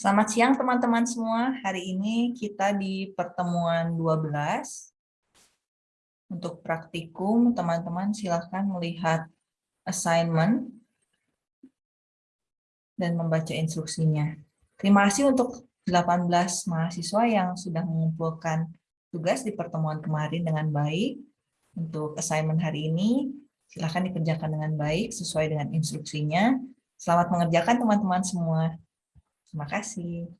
Selamat siang teman-teman semua. Hari ini kita di pertemuan 12. Untuk praktikum, teman-teman silahkan melihat assignment dan membaca instruksinya. Terima kasih untuk 18 mahasiswa yang sudah mengumpulkan tugas di pertemuan kemarin dengan baik. Untuk assignment hari ini, silahkan dikerjakan dengan baik sesuai dengan instruksinya. Selamat mengerjakan teman-teman semua. Terima kasih.